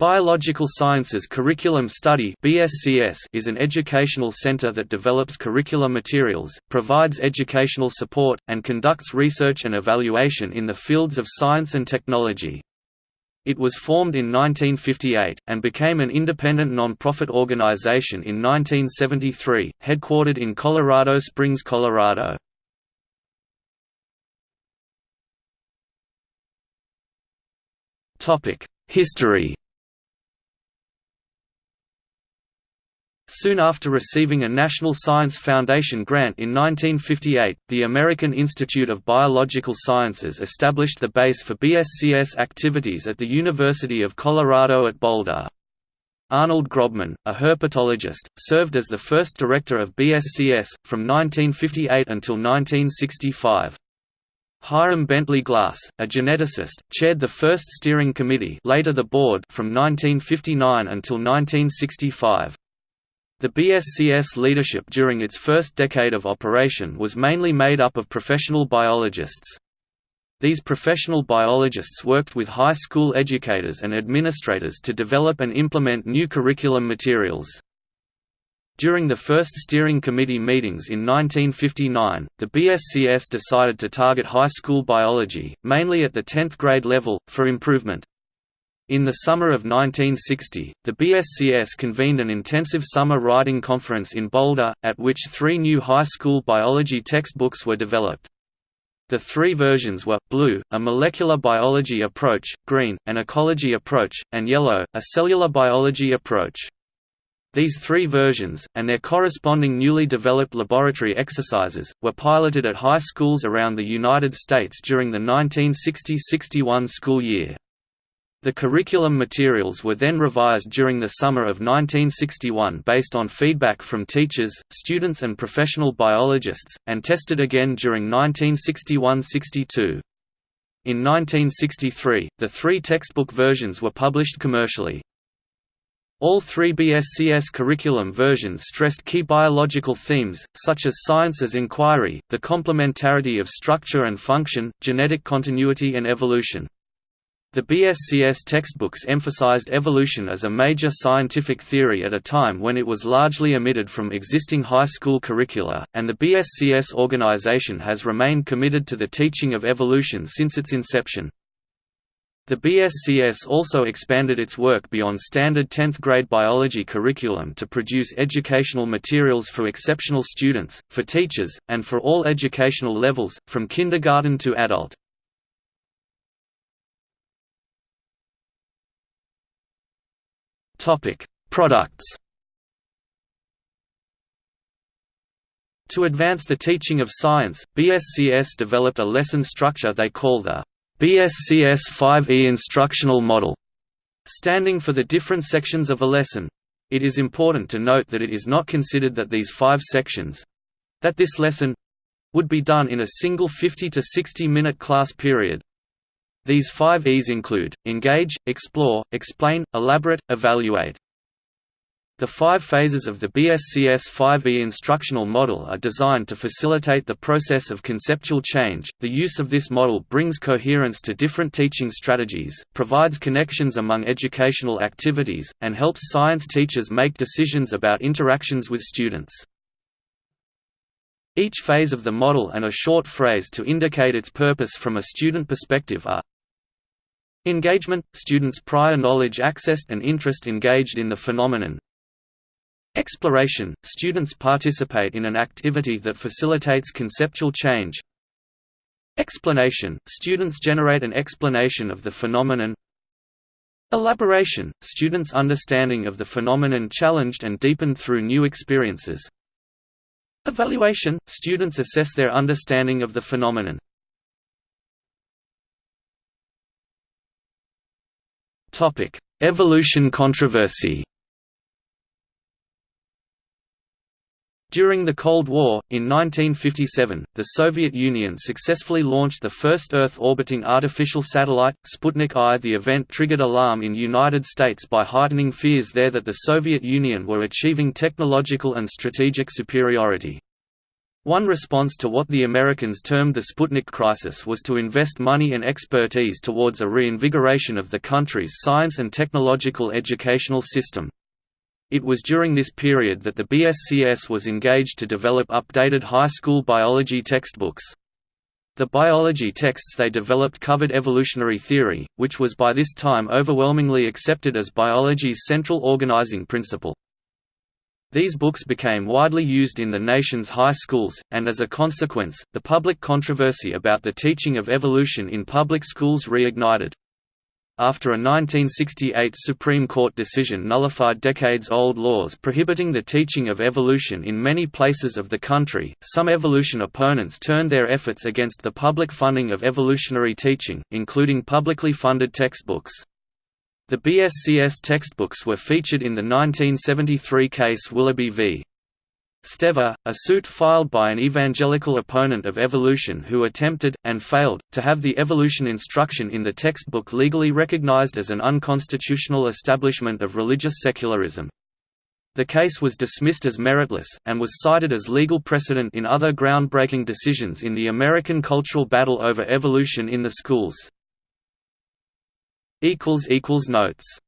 Biological Sciences Curriculum Study is an educational center that develops curricular materials, provides educational support, and conducts research and evaluation in the fields of science and technology. It was formed in 1958, and became an independent non-profit organization in 1973, headquartered in Colorado Springs, Colorado. History Soon after receiving a National Science Foundation grant in 1958, the American Institute of Biological Sciences established the base for BSCS activities at the University of Colorado at Boulder. Arnold Grobman, a herpetologist, served as the first director of BSCS, from 1958 until 1965. Hiram Bentley Glass, a geneticist, chaired the first steering committee later the board from 1959 until 1965. The BSCS leadership during its first decade of operation was mainly made up of professional biologists. These professional biologists worked with high school educators and administrators to develop and implement new curriculum materials. During the first steering committee meetings in 1959, the BSCS decided to target high school biology, mainly at the 10th grade level, for improvement. In the summer of 1960, the BSCS convened an intensive summer writing conference in Boulder, at which three new high school biology textbooks were developed. The three versions were, blue, a molecular biology approach, green, an ecology approach, and yellow, a cellular biology approach. These three versions, and their corresponding newly developed laboratory exercises, were piloted at high schools around the United States during the 1960–61 school year. The curriculum materials were then revised during the summer of 1961 based on feedback from teachers, students and professional biologists, and tested again during 1961–62. In 1963, the three textbook versions were published commercially. All three BSCS curriculum versions stressed key biological themes, such as science as inquiry, the complementarity of structure and function, genetic continuity and evolution. The BSCS textbooks emphasized evolution as a major scientific theory at a time when it was largely omitted from existing high school curricula, and the BSCS organization has remained committed to the teaching of evolution since its inception. The BSCS also expanded its work beyond standard 10th grade biology curriculum to produce educational materials for exceptional students, for teachers, and for all educational levels, from kindergarten to adult. Topic: Products. To advance the teaching of science, BSCS developed a lesson structure they call the BSCS 5E instructional model, standing for the different sections of a lesson. It is important to note that it is not considered that these five sections—that this lesson—would be done in a single 50 to 60 minute class period, these five E's include, engage, explore, explain, elaborate, evaluate. The five phases of the BSCS 5E instructional model are designed to facilitate the process of conceptual change. The use of this model brings coherence to different teaching strategies, provides connections among educational activities, and helps science teachers make decisions about interactions with students. Each phase of the model and a short phrase to indicate its purpose from a student perspective are Engagement – students' prior knowledge accessed and interest engaged in the phenomenon. Exploration – students participate in an activity that facilitates conceptual change. Explanation – students generate an explanation of the phenomenon. Elaboration – students' understanding of the phenomenon challenged and deepened through new experiences. Evaluation – students assess their understanding of the phenomenon Evolution controversy During the Cold War, in 1957, the Soviet Union successfully launched the first Earth-orbiting artificial satellite, Sputnik I. The event triggered alarm in United States by heightening fears there that the Soviet Union were achieving technological and strategic superiority. One response to what the Americans termed the Sputnik crisis was to invest money and expertise towards a reinvigoration of the country's science and technological educational system. It was during this period that the BSCS was engaged to develop updated high school biology textbooks. The biology texts they developed covered evolutionary theory, which was by this time overwhelmingly accepted as biology's central organizing principle. These books became widely used in the nation's high schools, and as a consequence, the public controversy about the teaching of evolution in public schools reignited. After a 1968 Supreme Court decision nullified decades-old laws prohibiting the teaching of evolution in many places of the country, some evolution opponents turned their efforts against the public funding of evolutionary teaching, including publicly funded textbooks. The BSCS textbooks were featured in the 1973 case Willoughby v. Stever, a suit filed by an evangelical opponent of evolution who attempted, and failed, to have the evolution instruction in the textbook legally recognized as an unconstitutional establishment of religious secularism. The case was dismissed as meritless, and was cited as legal precedent in other groundbreaking decisions in the American cultural battle over evolution in the schools. Notes